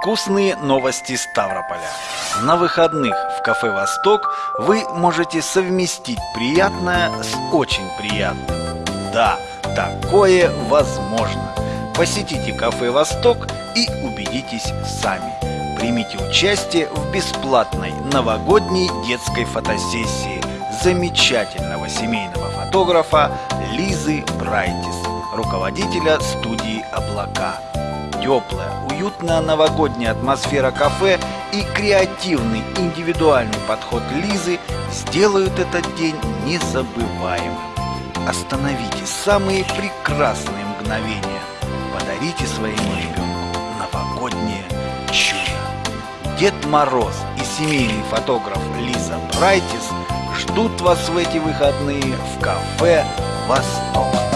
Вкусные новости Ставрополя. На выходных в кафе «Восток» вы можете совместить приятное с очень приятным. Да, такое возможно. Посетите кафе «Восток» и убедитесь сами. Примите участие в бесплатной новогодней детской фотосессии замечательного семейного фотографа Лизы Брайтис, руководителя студии «Облака». Теплая, уютная новогодняя атмосфера кафе и креативный индивидуальный подход Лизы сделают этот день незабываемым. Остановите самые прекрасные мгновения. Подарите своему ребенку новогоднее чудо. Дед Мороз и семейный фотограф Лиза Брайтис ждут вас в эти выходные в кафе «Восток».